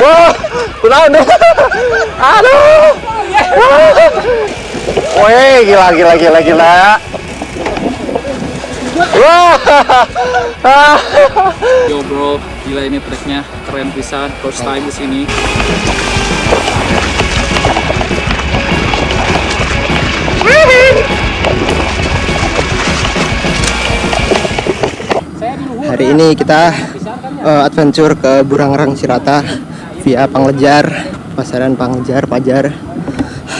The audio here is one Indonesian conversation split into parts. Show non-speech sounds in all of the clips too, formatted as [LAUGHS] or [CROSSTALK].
Wah, kunaon deh. Aduh. Wih, gila gila gila gila. Wah. Yo bro, gila ini treknya keren pisan. First time di sini. Hari ini kita uh, adventure ke Burangrang Cirata via Panglejar, pasaran Panglejar, Pajar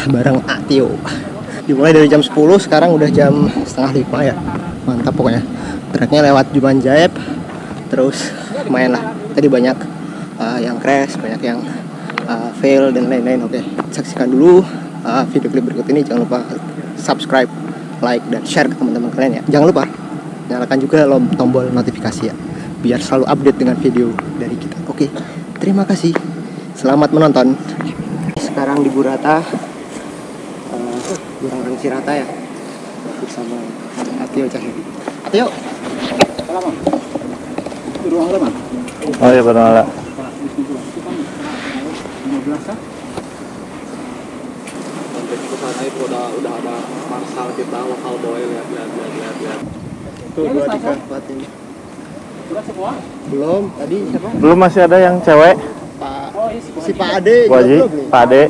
bareng Atio. Dimulai dari jam 10, sekarang udah jam setengah lima ya. Mantap pokoknya. Treknya lewat Juman Jaep, terus lumayan lah. Tadi banyak uh, yang crash, banyak yang uh, fail dan lain-lain. Oke, saksikan dulu uh, video klip berikut ini. Jangan lupa subscribe, like, dan share ke teman-teman kalian ya. Jangan lupa nyalakan juga tombol notifikasi ya biar selalu update dengan video dari kita oke terima kasih selamat menonton sekarang di Burata uh, Burang Cirata ya bersama Atio Cahyadi Atio Oh iya benar. Sampai ke sana itu udah udah ada marsal kita lokal boy lihat lihat lihat lihat lihat. tuh dua tiga empat ini belum tadi siapa Belum masih ada yang cewek. Pak si Pak Ade belum nih Pak Ade.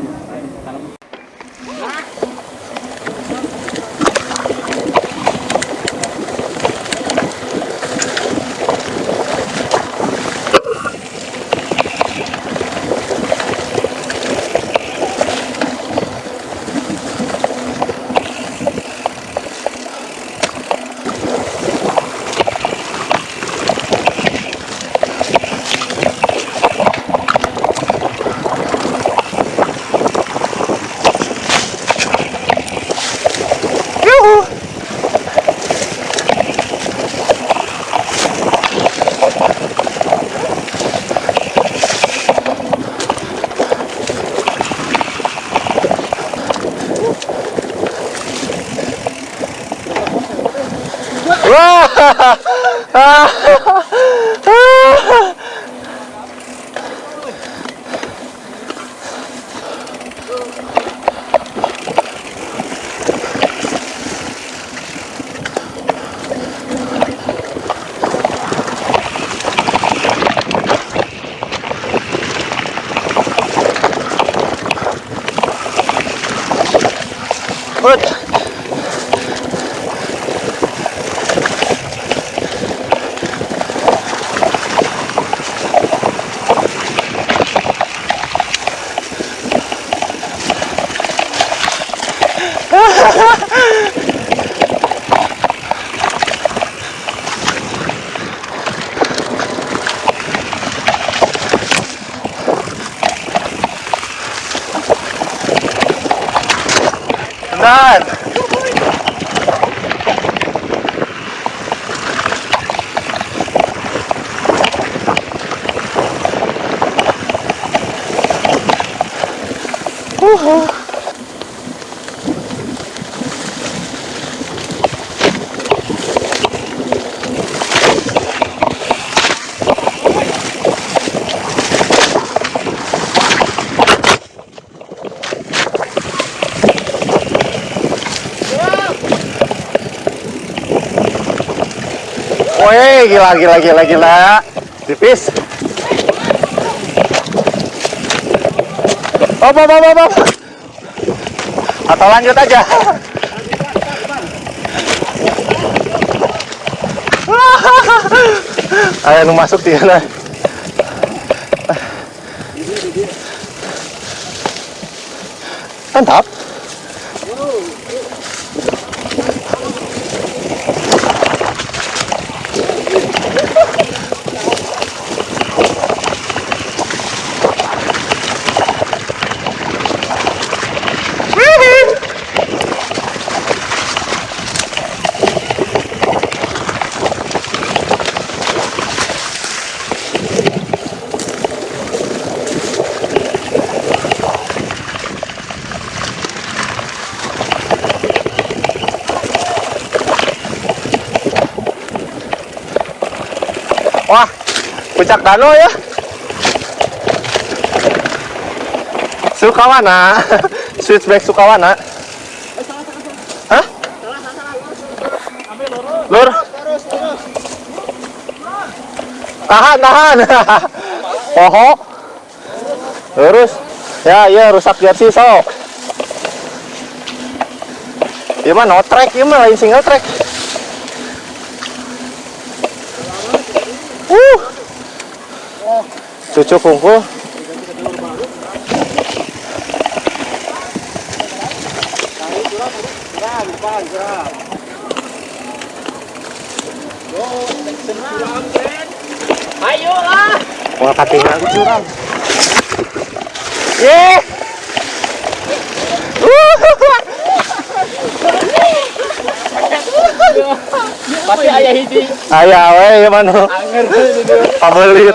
Ah! Benar. Wih, gila gila gila gila. Tipis. Op, op, op, op. Atau lanjut aja. Ayo nu masuk dia lah. Mantap. Wah, puncak danau ya. Sukawana. [LAUGHS] Switchback Sukawana. Lur. Tahan, tahan. [LAUGHS] Poho. Lurus. Ya, iya rusak jersey sok. Iya mah no track, iya mah lain single track. Cucu kungku. Ayo lah. Wah katingan curang. Ye. Pasti ayah hiji. Ayah we ya manu. Anger itu.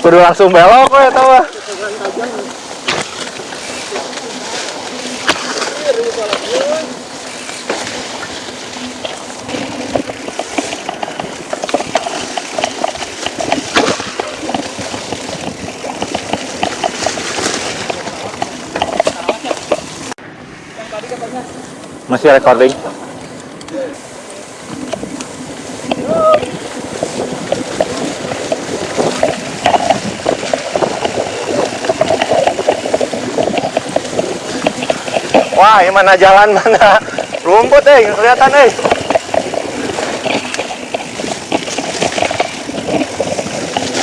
Kudu langsung belok we tau ah. Masih recording. Ini mana jalan mana rumput eh, kelihatan eh.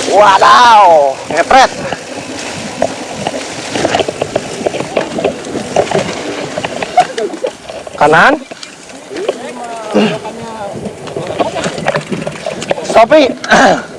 Wadaw, ngepret. Kanan. Sopi. [CLEARS THROAT]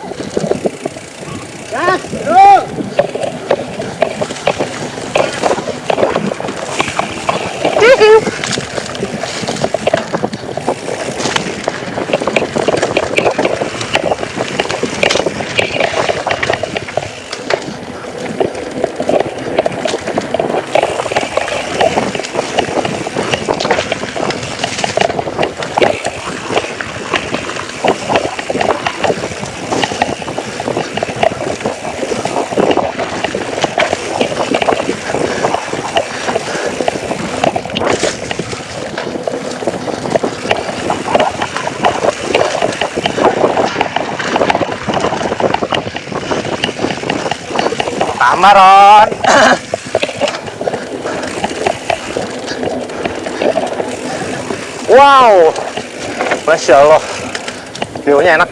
Tamaron. wow. Masya Allah. View-nya enak.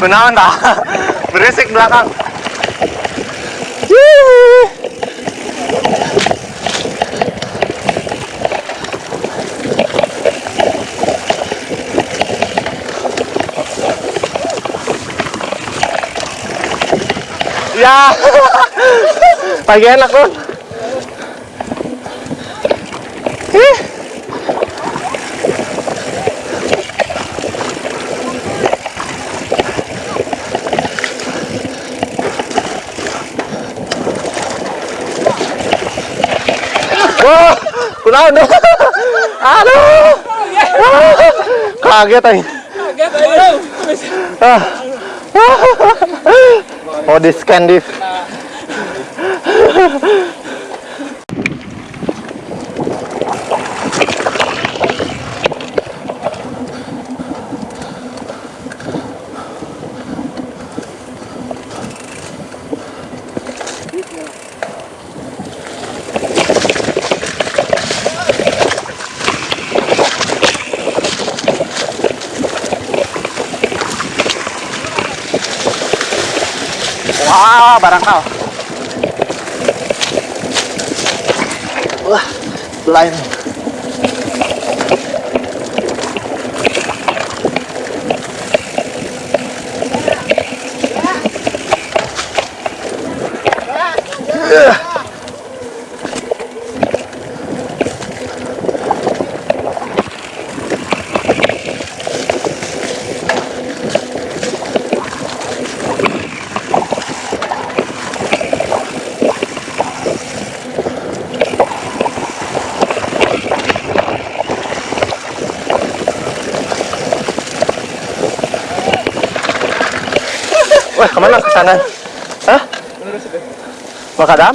Benawan dah. Berisik belakang. Ya, pagi enak loh. Ih. Wah, kunaon dong. Aduh. Kaget aja. Kaget ayo. Ah. Oh, di scan div. [LAUGHS] Wah, barang kau. Wah, blind. Wah, sana? Hah? Makadam?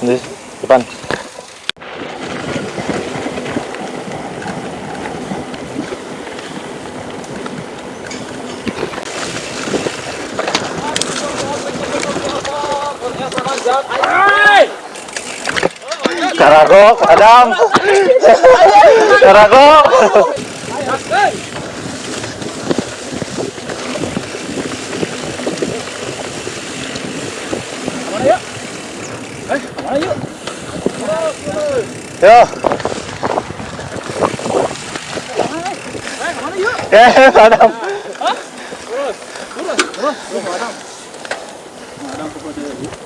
Di depan. Karago, Adam. Karago. Yo. Ya, Adam. Kampung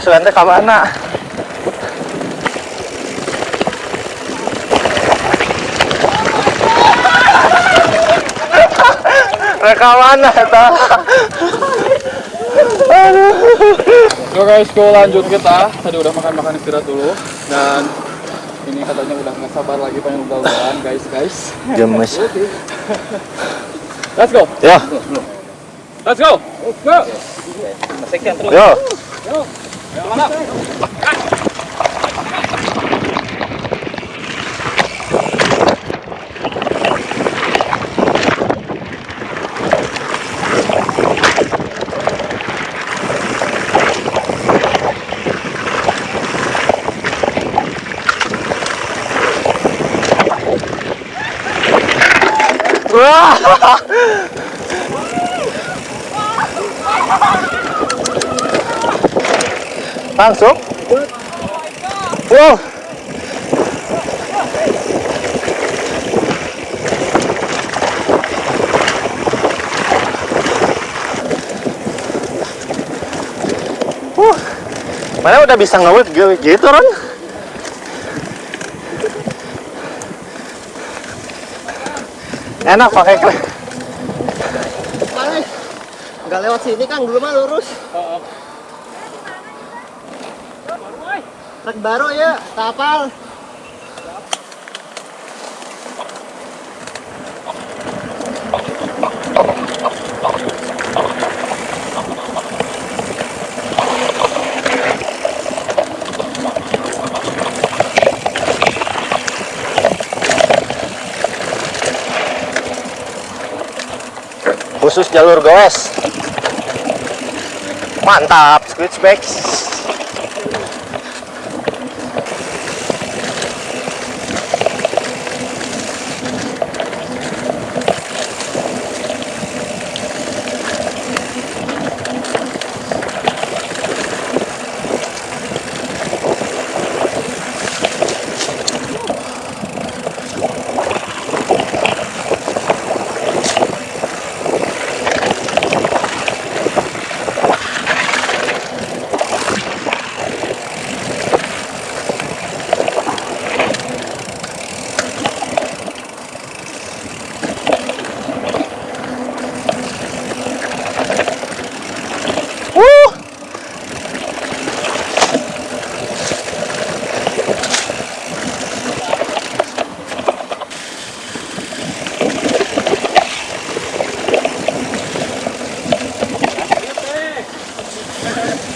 Eh, suante ka mana? Reka mana eta? Yo guys, go lanjut kita. Tadi udah makan-makan istirahat dulu dan ini katanya udah nggak sabar lagi pengen ugal-ugalan guys guys. Gemes. Let's go, Yo, let's go, let's go. yo. Wah. [LAUGHS] Langsung? Wow. Uh, mana udah bisa ngewet gitu, Ron? Enak pakai kre. Balik. Nggak lewat sini kan dulu mah lurus. Trek baru ya, kapal. Khusus jalur goes. Mantap, switchback.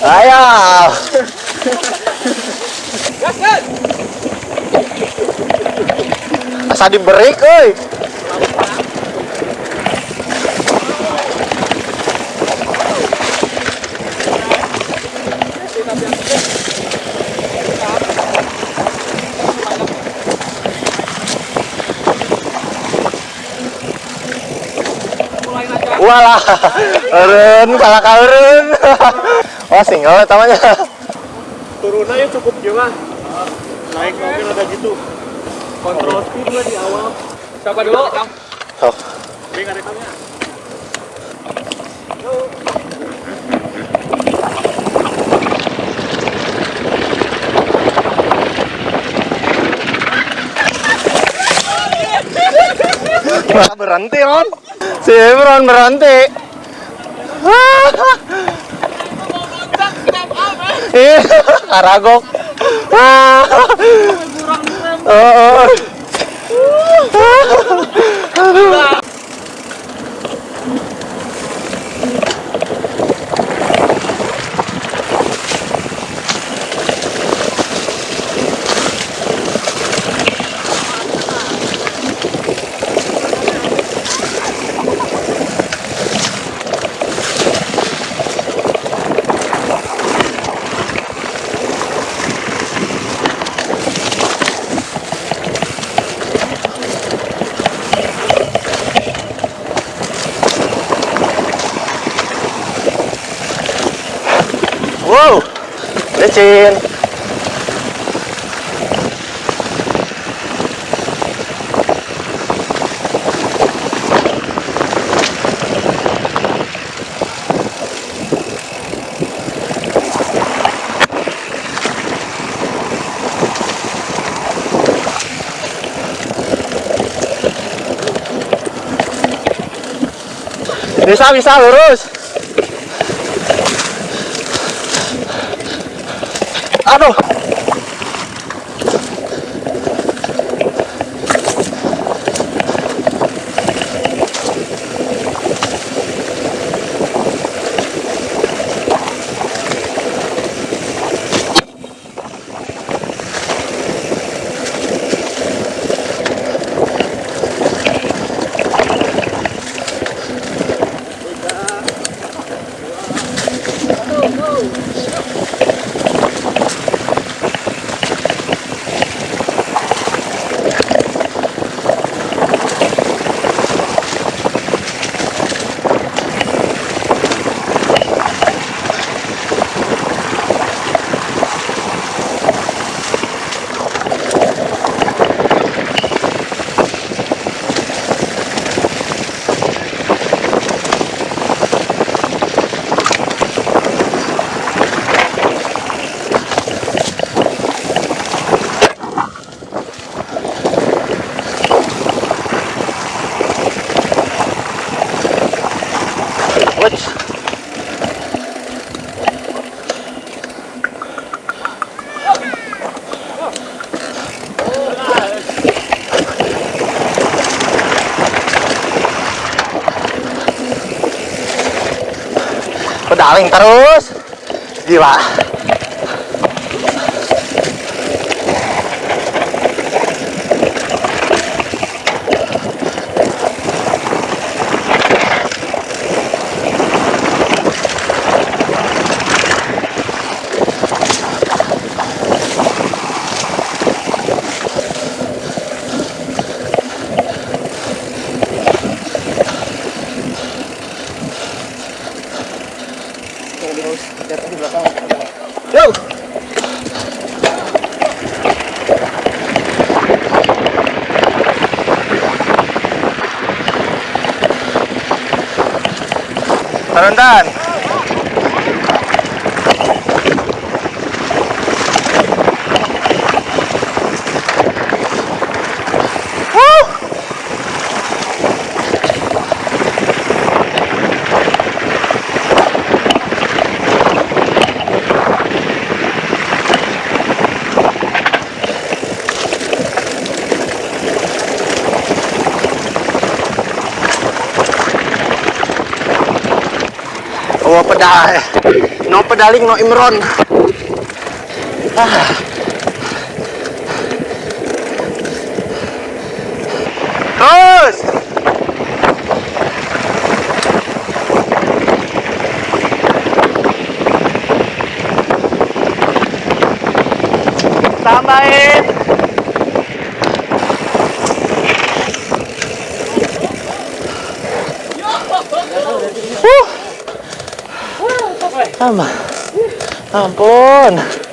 Ayo. Asa diberi euy. Walah, [LAUGHS] eureun salah kaureun. [LAUGHS] Oh, single eta mah nya. Turunnya cukup juga. Naik mobil ada gitu. Kontrol speed lah di awal. Siapa dulu? Ada kamera. Malah berhenti, Ron. Si Ron berhenti. [LAUGHS] Iya, karagok. [LAUGHS] Oh, oh. Wow, licin. Bisa, bisa, lurus. Aduh. Pedaling terus. Gila. Dahan-dahan. Oh pedal. No pedaling no imron. Ah. Terus. Tambahin. Tambah. Ampun.